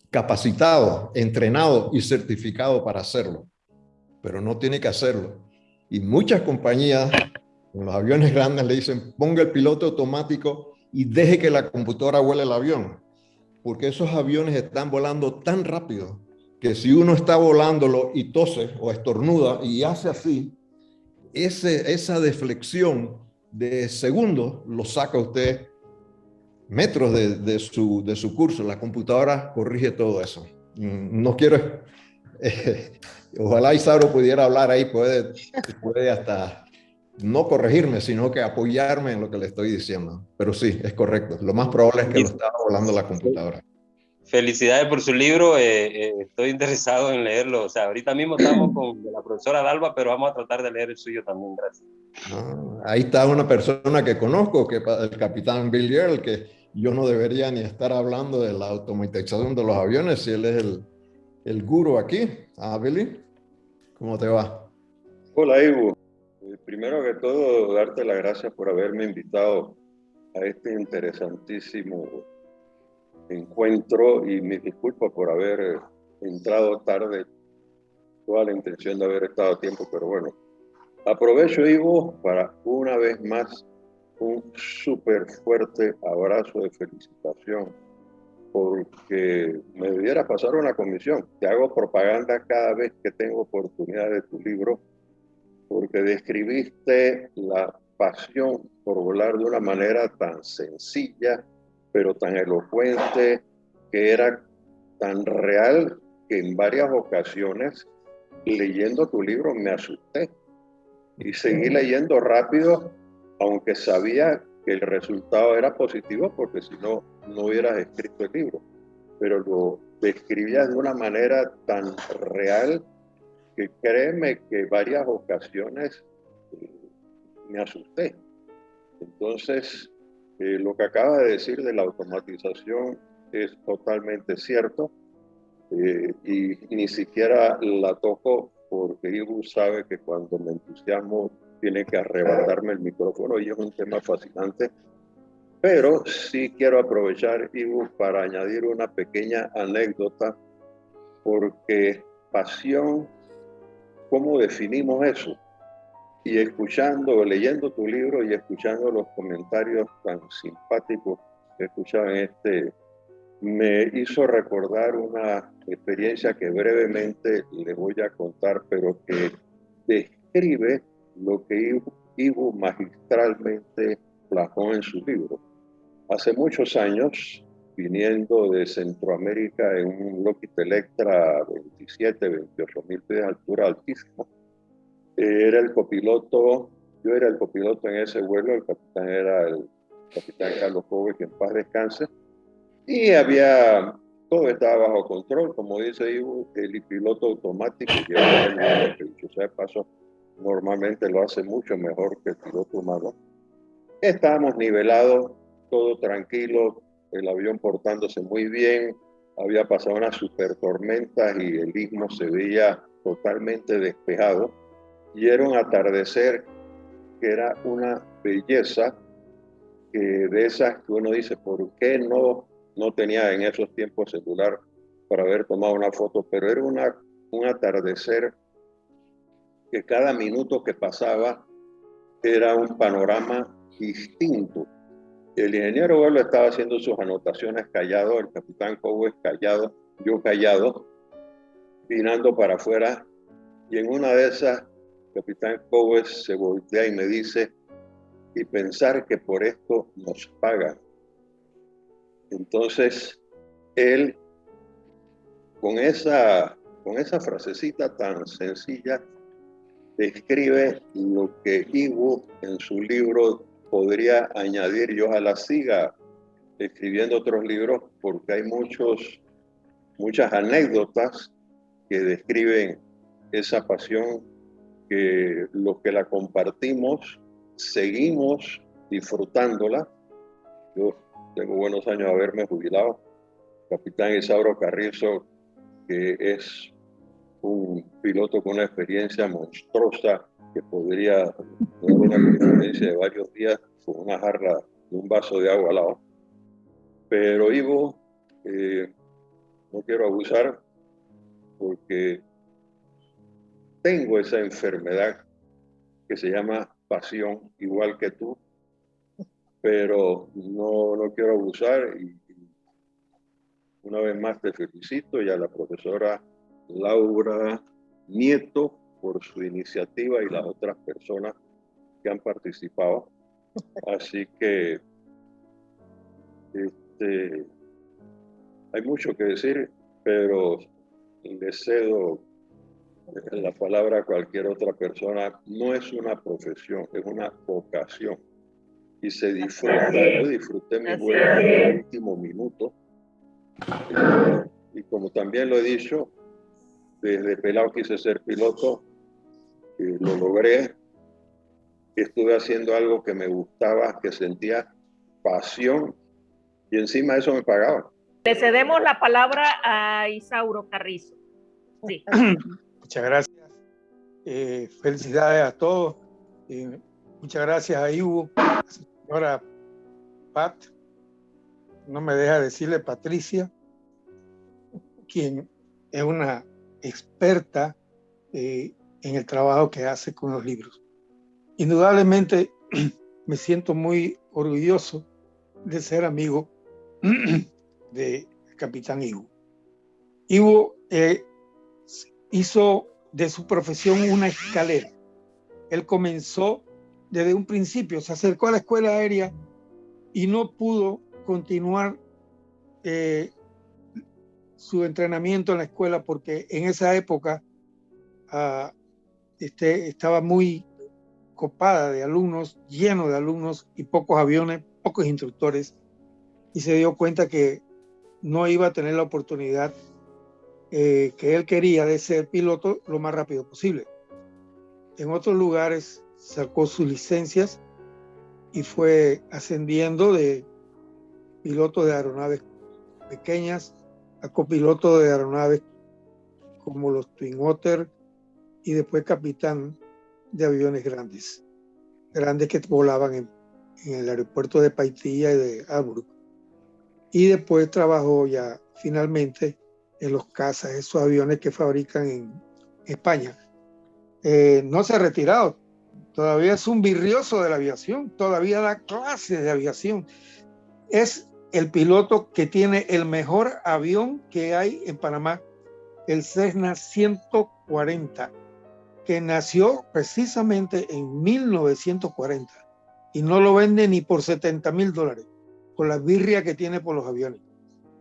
S3: capacitado, entrenado y certificado para hacerlo, pero no tiene que hacerlo. Y muchas compañías en los aviones grandes le dicen, ponga el piloto automático y deje que la computadora vuele el avión, porque esos aviones están volando tan rápido que si uno está volándolo y tose o estornuda y hace así, ese, esa deflexión de segundos lo saca usted metros de, de, su, de su curso. La computadora corrige todo eso. Mm, no quiero, [LAUGHS] eh, ojalá Isauro pudiera hablar ahí, puede, puede hasta no corregirme, sino que apoyarme en lo que le estoy diciendo. Pero sí, es correcto. Lo más probable es que lo estaba volando la computadora.
S7: Felicidades por su libro, eh, eh, estoy interesado en leerlo. O sea, ahorita mismo estamos con la profesora Dalva, pero vamos a tratar de leer el suyo también, gracias.
S3: Ah, ahí está una persona que conozco, que el capitán Bill Earl, que yo no debería ni estar hablando de la automatización de los aviones si él es el, el guru aquí. Ah, Billy, ¿cómo te va?
S8: Hola, Ivo. Eh, primero que todo, darte las gracias por haberme invitado a este interesantísimo encuentro y mis disculpas por haber entrado tarde. Toda la intención de haber estado a tiempo, pero bueno. Aprovecho, Ivo, para una vez más un súper fuerte abrazo de felicitación porque me debiera pasar una comisión. Te hago propaganda cada vez que tengo oportunidad de tu libro porque describiste la pasión por volar de una manera tan sencilla, pero tan elocuente, que era tan real que en varias ocasiones, leyendo tu libro, me asusté. Y seguí leyendo rápido, aunque sabía que el resultado era positivo, porque si no, no hubieras escrito el libro. Pero lo describías de una manera tan real que créeme que varias ocasiones eh, me asusté. Entonces, eh, lo que acaba de decir de la automatización es totalmente cierto eh, y, ni siquiera la toco porque Ibu sabe que cuando me entusiasmo tiene que arrebatarme el micrófono y es un tema fascinante. Pero sí quiero aprovechar, Ibu, para añadir una pequeña anécdota porque pasión ¿Cómo definimos eso? Y escuchando, leyendo tu libro y escuchando los comentarios tan simpáticos que escuchaba en este, me hizo recordar una experiencia que brevemente le voy a contar, pero que describe lo que Ivo magistralmente plasmó en su libro. Hace muchos años, viniendo de Centroamérica en un Lockheed Electra 27, 28 mil pies de altura altísimo. Era el copiloto, yo era el copiloto en ese vuelo, el capitán era el capitán Carlos Pobre, que en paz descanse. Y había, todo estaba bajo control, como dice Ivo, el piloto automático llevaba el vuelo, que dicho sea paso, normalmente lo hace mucho mejor que el piloto humano. Estábamos nivelados, todo tranquilo, el avión portándose muy bien, había pasado una super tormenta y el istmo se veía totalmente despejado y era un atardecer que era una belleza que de esas que uno dice, ¿por qué no, no tenía en esos tiempos celular para haber tomado una foto? Pero era una, un atardecer que cada minuto que pasaba era un panorama distinto. El ingeniero Vuelo estaba haciendo sus anotaciones callado, el capitán Cowes callado, yo callado, mirando para afuera, y en una de esas, capitán Cowes se voltea y me dice, y pensar que por esto nos pagan. Entonces, él, con esa, con esa frasecita tan sencilla, describe lo que Ivo en su libro podría añadir, yo a la siga escribiendo otros libros porque hay muchos, muchas anécdotas que describen esa pasión que los que la compartimos seguimos disfrutándola. Yo tengo buenos años de haberme jubilado. Capitán Isauro Carrizo, que es un piloto con una experiencia monstruosa que podría tener una conferencia de varios días con una jarra de un vaso de agua al lado. Pero Ivo, eh, no quiero abusar porque tengo esa enfermedad que se llama pasión, igual que tú, pero no, no quiero abusar y, una vez más te felicito y a la profesora Laura Nieto por su iniciativa y las otras personas que han participado. Así que este, hay mucho que decir, pero le cedo la palabra a cualquier otra persona. No es una profesión, es una vocación. Y se disfruta. Yo disfruté mi vuelo en el último minuto. Y como también lo he dicho, desde pelado quise ser piloto, y lo logré. Estuve haciendo algo que me gustaba, que sentía pasión y encima de eso me pagaba.
S2: Le cedemos la palabra a Isauro Carrizo. Sí. [CLEARS THROAT]
S9: Muchas gracias. Eh, felicidades a todos. Eh, muchas gracias a Ivo, a señora Pat. No me deja decirle Patricia, quien es una experta eh, en el trabajo que hace con los libros. Indudablemente [CLEARS THROAT] me siento muy orgulloso de ser amigo [CLEARS THROAT] de Capitán Ivo. Ivo hizo de su profesión una escalera. Él comenzó desde un principio, se acercó a la escuela aérea y no pudo continuar eh, su entrenamiento en la escuela porque en esa época ah, este, estaba muy copada de alumnos, lleno de alumnos y pocos aviones, pocos instructores, y se dio cuenta que no iba a tener la oportunidad eh, que él quería de ser piloto lo más rápido posible. En otros lugares sacó sus licencias y fue ascendiendo de piloto de aeronaves pequeñas a copiloto de aeronaves como los Twin Otter y después capitán de aviones grandes, grandes que volaban en, en el aeropuerto de Paitilla y de Albrook. Y después trabajó ya finalmente en los cazas, esos aviones que fabrican en España. Eh, no se ha retirado, todavía es un virrioso de la aviación, todavía da clases de aviación. Es el piloto que tiene el mejor avión que hay en Panamá, el Cessna 140, que nació precisamente en 1940 y no lo vende ni por 70 mil dólares, con la birria que tiene por los aviones.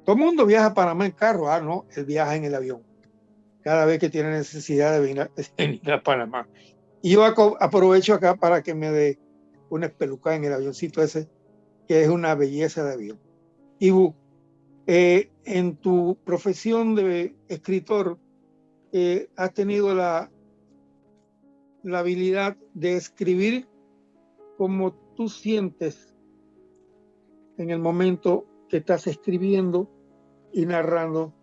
S9: Todo el mundo viaja a Panamá en carro, ah, no, él viaja en el avión. Cada vez que tiene necesidad de venir a, [LAUGHS] Panamá. Y yo aprovecho acá para que me dé una espelucada en el avioncito ese, que es una belleza de avión. Ibu, eh, en tu profesión de escritor, eh, has tenido la habilidad de escribir como tú sientes en el momento que estás escribiendo y narrando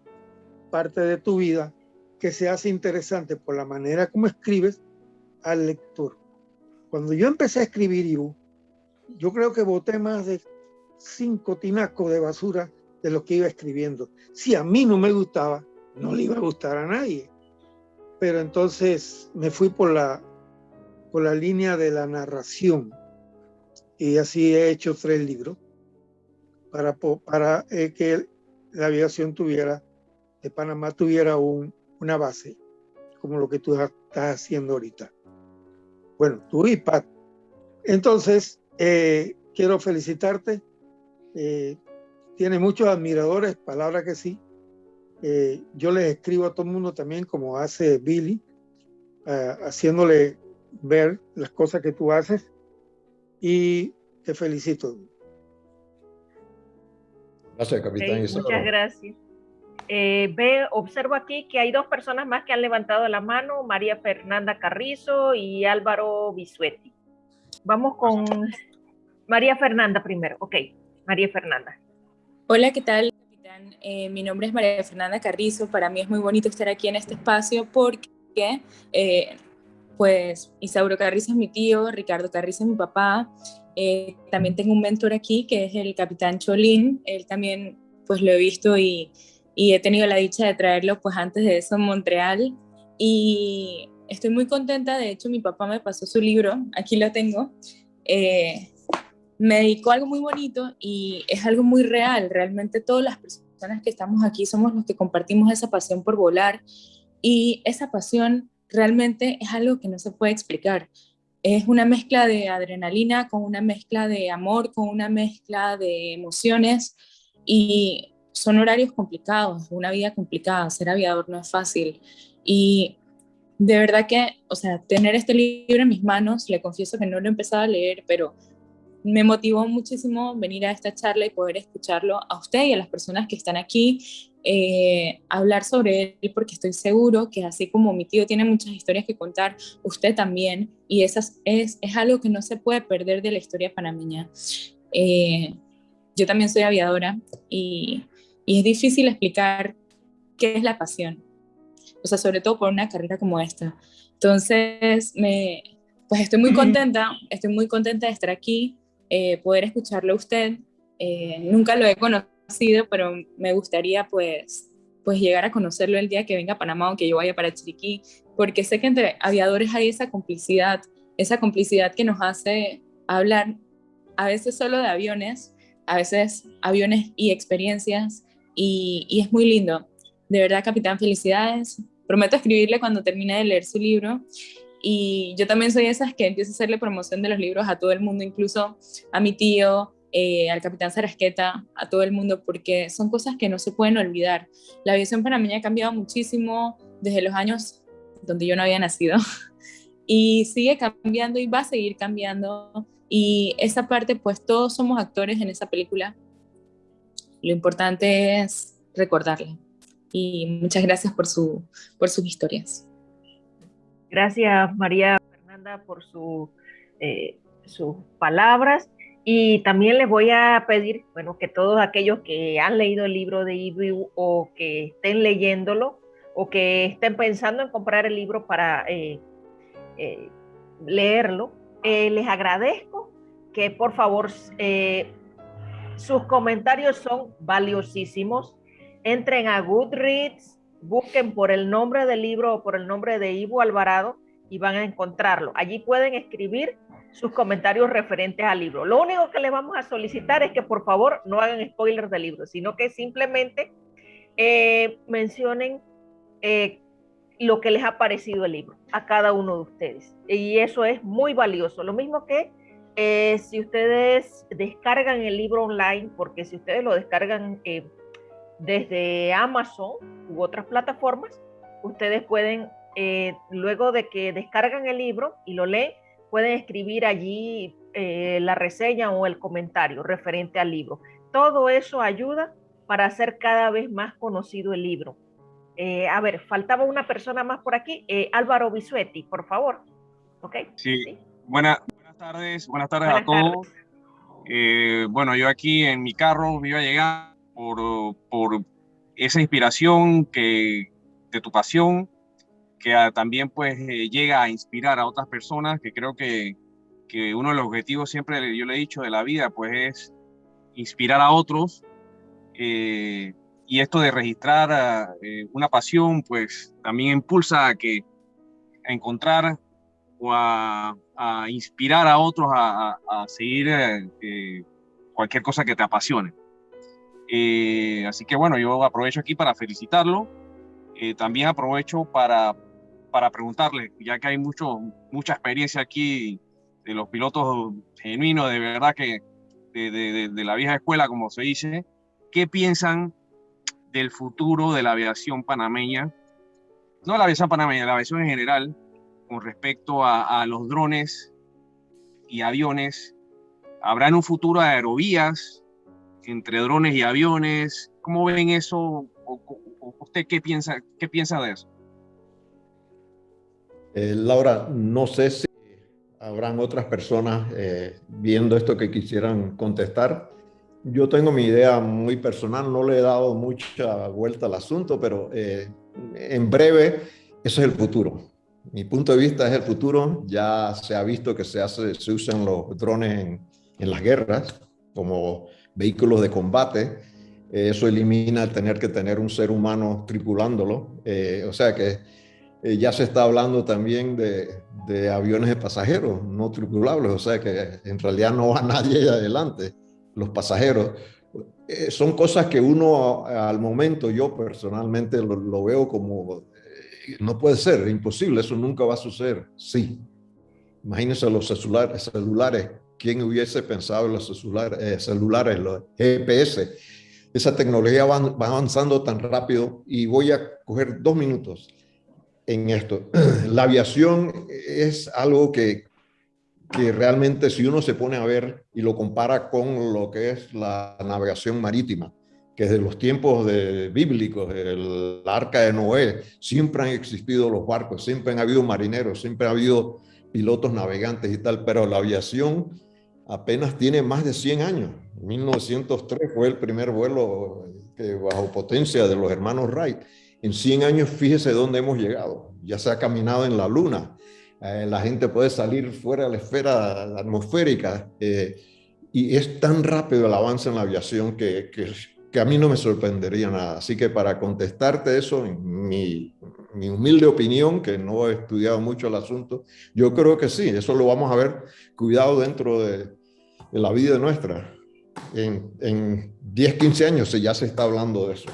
S9: parte de tu vida que se hace interesante por la manera como escribes al lector. Cuando yo empecé a escribir, Ivo, yo creo que boté más de cinco tinacos de basura de lo que iba escribiendo. Si a mí no me gustaba, no le iba a gustar a nadie. Pero entonces me fui por la, por la línea de la narración. Y así he hecho tres libros para, para eh, que la aviación tuviera, de Panamá tuviera un, una base, como lo que tú estás haciendo ahorita. Bueno, tú y. Entonces, eh, quiero felicitarte. Eh, tiene muchos admiradores, palabra que sí. Eh, yo les escribo a todo el mundo también, como hace Billy, haciéndole ver las cosas que tú haces. Y te felicito.
S2: Gracias, capitán. muchas gracias. Eh, ve, observo aquí que hay dos personas más que han levantado la mano, María Fernanda Carrizo y Álvaro Bisuetti. Vamos con María Fernanda primero. Ok, María Fernanda.
S10: Hola, ¿qué tal, capitán? Eh, mi nombre es María Fernanda Carrizo. Para mí es muy bonito estar aquí en este espacio porque, eh, pues, Isauro Carrizo es mi tío, Ricardo Carrizo es mi papá. También tengo un mentor aquí que es el capitán Cholín. Él también, pues, lo he visto y y he tenido la dicha de traerlo pues antes de eso en Montreal. Y estoy muy contenta, de hecho mi papá me pasó su libro, aquí lo tengo, eh, me dedicó algo muy bonito y es algo muy real, realmente todas las personas que estamos aquí somos los que compartimos esa pasión por volar. Y esa pasión realmente es algo que no se puede explicar. Es una mezcla de adrenalina con una mezcla de amor, con una mezcla de emociones y son horarios complicados, una vida complicada, ser aviador no es fácil. Y de verdad que, o sea, tener este libro en mis manos, le confieso que no lo he empezado a leer, pero me motivó muchísimo venir a esta charla y poder escucharlo a usted y a las personas que están aquí, eh, hablar sobre él, porque estoy seguro que así como mi tío tiene muchas historias que contar, usted también, y esas es, es algo que no se puede perder de la historia panameña. Eh, yo también soy aviadora y y es difícil explicar qué es la pasión, o sea, sobre todo por una carrera como esta. Entonces, me, pues estoy muy contenta, estoy muy contenta de estar aquí, eh, poder escucharlo a usted. Eh, nunca lo he conocido, pero me gustaría pues, pues llegar a conocerlo el día que venga a Panamá o que yo vaya para Chiriquí, porque sé que entre aviadores hay esa complicidad, esa complicidad que nos hace hablar a veces solo de aviones, a veces aviones y experiencias, y, es muy lindo. De verdad, capitán, felicidades. Prometo escribirle cuando termine de leer su libro. Y yo también soy de esas que empieza a hacerle promoción de los libros a todo el mundo, incluso a mi tío, eh, al capitán Sarasqueta, a todo el mundo, porque son cosas que no se pueden olvidar. La aviación panameña ha cambiado muchísimo desde los años donde yo no había nacido [LAUGHS] y sigue cambiando y va a seguir cambiando. Y esa parte, pues todos somos actores en esa película lo importante es recordarla. Y muchas gracias por, su, por sus historias.
S2: Gracias, María Fernanda, por su, eh, sus palabras. Y también les voy a pedir, bueno, que todos aquellos que han leído el libro de Ibu o que estén leyéndolo o que estén pensando en comprar el libro para eh, eh, leerlo, les agradezco que por favor sus comentarios son valiosísimos. Entren a Goodreads, busquen por el nombre del libro o por el nombre de Ivo Alvarado y van a encontrarlo. Allí pueden escribir sus comentarios referentes al libro. Lo único que les vamos a solicitar es que por favor no hagan spoilers del libro, sino que simplemente eh, mencionen eh, lo que les ha parecido el libro a cada uno de ustedes. Y eso es muy valioso. Lo mismo que eh, si ustedes descargan el libro online, porque si ustedes lo descargan desde Amazon u otras plataformas, ustedes pueden, luego de que descargan el libro y lo leen, pueden escribir allí la reseña o el comentario referente al libro. Todo eso ayuda para hacer cada vez más conocido el libro. a ver, faltaba una persona más por aquí. Álvaro Bisuetti, por favor. ¿Ok?
S11: Sí. ¿Sí? Buena, tardes, buenas tardes a todos. Eh, bueno, yo aquí en mi carro me iba a llegar por, por esa inspiración que, de tu pasión, que también pues eh, llega a inspirar a otras personas, que creo que, que uno de los objetivos siempre, yo le he dicho, de la vida, pues es inspirar a otros. Eh, y esto de registrar eh, una pasión, pues también impulsa a que encontrar o a, inspirar a otros a, seguir cualquier cosa que te apasione. así que bueno, yo aprovecho aquí para felicitarlo. también aprovecho para, para preguntarle, ya que hay mucho, mucha experiencia aquí de los pilotos genuinos, de verdad que de, de, la vieja escuela, como se dice, ¿qué piensan del futuro de la aviación panameña? No la aviación panameña, la aviación en general, con respecto a, los drones y aviones. ¿Habrá en un futuro aerovías entre drones y aviones? ¿Cómo ven eso? ¿Usted qué piensa, qué piensa de eso?
S3: Eh, Laura, no sé si habrán otras personas eh, viendo esto que quisieran contestar. Yo tengo mi idea muy personal, no le he dado mucha vuelta al asunto, pero eh, en breve, eso es el futuro. Mi punto de vista es el futuro. Ya se ha visto que se, hace, se usan los drones en, en las guerras como vehículos de combate. eso elimina el tener que tener un ser humano tripulándolo. O sea que eh, ya se está hablando también de, aviones de pasajeros no tripulables, o sea que en realidad no va [LAUGHS] nadie adelante, los pasajeros. Eh, son cosas que uno al momento, yo personalmente lo, veo como, eh, no puede ser, imposible, eso nunca va a suceder. Sí, imagínense los celulares, celulares ¿quién hubiese pensado en los celulares, celulares los GPS? Esa tecnología va avanzando tan rápido y voy a coger dos minutos en esto. [CLEARS THROAT] La aviación es algo que, que realmente si uno se pone a ver y lo compara con lo que es la navegación marítima, que desde los tiempos bíblicos, el arca de Noé, siempre han existido los barcos, siempre han habido marineros, siempre ha habido pilotos navegantes y tal, pero la aviación apenas tiene más de 100 años. 1903 fue el primer vuelo bajo potencia de los hermanos Wright en 100 años, fíjese dónde hemos llegado. Ya se ha caminado en la luna. Eh, la gente puede salir fuera de la esfera atmosférica. Eh, y es tan rápido el avance en la aviación que, que, a mí no me sorprendería nada. Así que para contestarte eso, mi, mi, humilde opinión, que no he estudiado mucho el asunto, yo creo que sí, eso lo vamos a ver cuidado dentro de, de la vida nuestra. En, en 10, 15 años ya se está hablando de eso.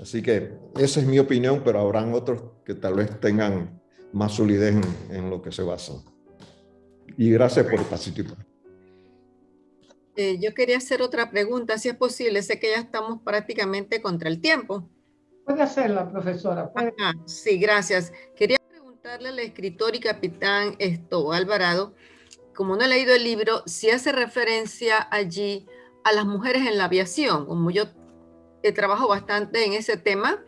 S3: Así que esa es mi opinión, pero habrán otros que tal vez tengan más solidez en, lo que se basan. Y gracias por participar.
S6: Eh, yo quería hacer otra pregunta, si es posible. Sé que ya estamos prácticamente contra el tiempo.
S1: Puede hacerla, profesora.
S6: sí, gracias. Quería preguntarle al escritor y capitán esto, Alvarado, como no he leído el libro, si hace referencia allí a las mujeres en la aviación. Como yo eh, trabajo bastante en ese tema.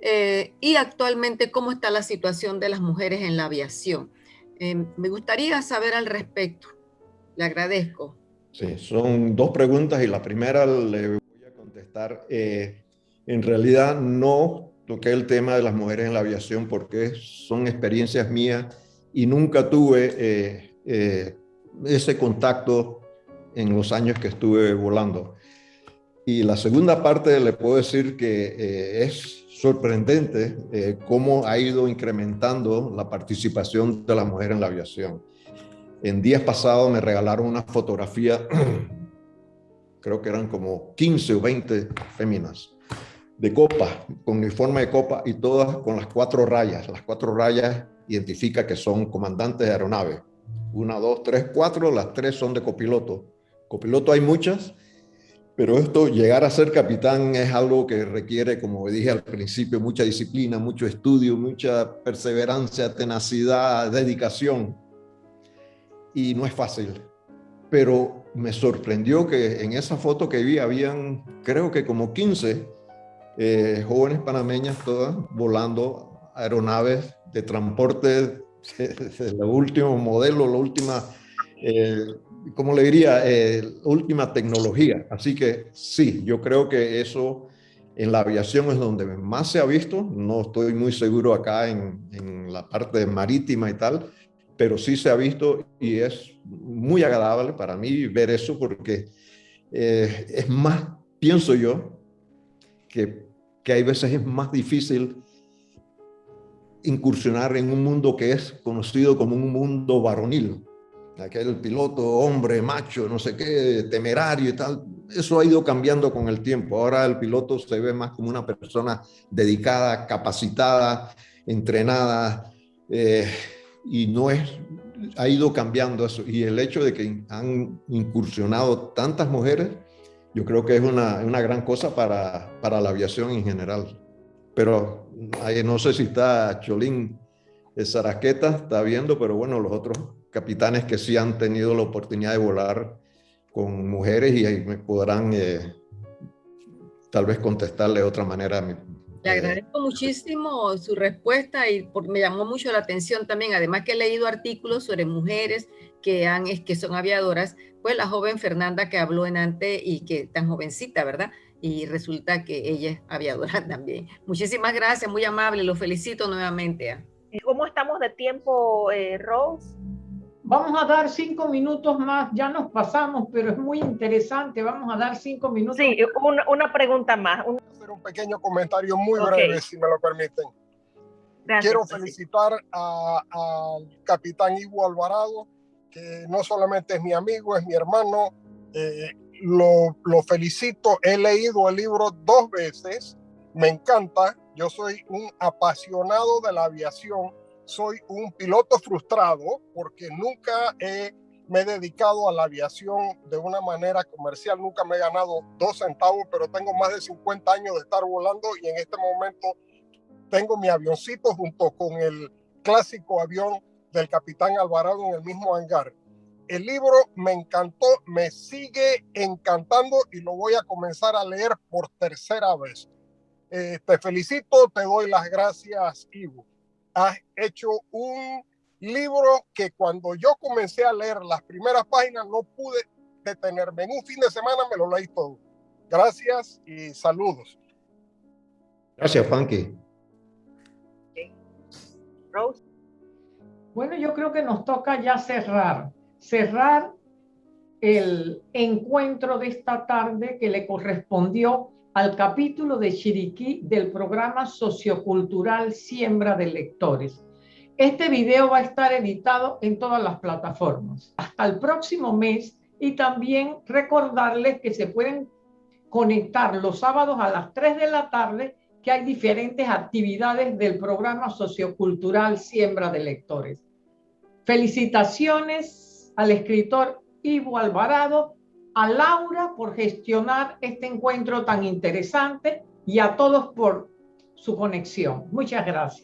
S6: Eh, y actualmente cómo está la situación de las mujeres en la aviación. Eh, me gustaría saber al respecto. Le agradezco.
S3: Sí, son dos preguntas y la primera le voy a contestar. en realidad no toqué el tema de las mujeres en la aviación porque son experiencias mías y nunca tuve ese contacto en los años que estuve volando. Y la segunda parte le puedo decir que eh, es sorprendente eh, cómo ha ido incrementando la participación de la mujer en la aviación. En días pasados me regalaron una fotografía, [CLEARS THROAT] creo que eran como 15 o 20 féminas, de copa, con uniforme de copa y todas con las cuatro rayas. Las cuatro rayas identifica que son comandantes de aeronave. Una, dos, tres, cuatro, las tres son de copiloto. Copiloto hay muchas, pero esto, llegar a ser capitán es algo que requiere, como dije al principio, mucha disciplina, mucho estudio, mucha perseverancia, tenacidad, dedicación. Y no es fácil. Pero me sorprendió que en esa foto que vi habían, creo que como 15 eh, jóvenes panameñas todas volando aeronaves de transporte de, último modelo, la última eh, como le diría, eh, última tecnología. Así que sí, yo creo que eso en la aviación es donde más se ha visto. No estoy muy seguro acá en, la parte marítima y tal, pero sí se ha visto y es muy agradable para mí ver eso porque eh, es más, pienso yo, que, que hay veces es más difícil incursionar en un mundo que es conocido como un mundo varonil. Aquel piloto, hombre, macho, no sé qué, temerario y tal. Eso ha ido cambiando con el tiempo. Ahora el piloto se ve más como una persona dedicada, capacitada, entrenada, eh, y no es, ha ido cambiando eso. Y el hecho de que han incursionado tantas mujeres, yo creo que es una, una gran cosa para, para la aviación en general. Pero no sé si está Cholín Zaraqueta, está viendo, pero bueno, los otros capitanes que sí han tenido la oportunidad de volar con mujeres y ahí me podrán eh, tal vez contestarle de otra manera.
S6: Le eh, agradezco muchísimo su respuesta y me llamó mucho la atención también, además que he leído artículos sobre mujeres que, han, que son aviadoras, pues la joven Fernanda que habló en antes y que tan jovencita, ¿verdad? y resulta que ella es aviadora [LAUGHS] también. Muchísimas gracias, muy amable, lo felicito nuevamente. ¿ah?
S2: ¿Cómo estamos de tiempo, eh, Rose?
S1: Vamos a dar cinco minutos más, ya nos pasamos, pero es muy interesante, vamos a dar cinco minutos.
S2: Sí, una, pregunta más.
S12: Un... Hacer un pequeño comentario muy breve, si me lo permiten. Quiero felicitar al capitán Ivo Alvarado, que no solamente es mi amigo, es mi hermano, eh, lo, lo felicito, he leído el libro dos veces, me encanta, yo soy un apasionado de la aviación, soy un piloto frustrado porque nunca me he dedicado a la aviación de una manera comercial, nunca me he ganado dos centavos, pero tengo más de 50 años de estar volando y en este momento tengo mi avioncito junto con el clásico avión del capitán Alvarado en el mismo hangar. El libro me encantó, me sigue encantando y lo voy a comenzar a leer por tercera vez. Eh, te felicito, te doy las gracias, Ivo. Has hecho un libro que cuando yo comencé a leer las primeras páginas no pude detenerme. En un fin de semana me lo leí todo. Gracias y saludos.
S3: Gracias, Funky.
S1: Rose. Bueno, yo creo que nos toca ya cerrar cerrar el encuentro de esta tarde que le correspondió al capítulo de Chiriquí del programa sociocultural Siembra de Lectores. Este video va a estar editado en todas las plataformas. Hasta el próximo mes y también recordarles que se pueden conectar los sábados a las 3 de la tarde que hay diferentes actividades del programa sociocultural Siembra de Lectores. Felicitaciones al escritor Ivo Alvarado, a Laura por gestionar este encuentro tan interesante y a todos por su conexión. Muchas gracias.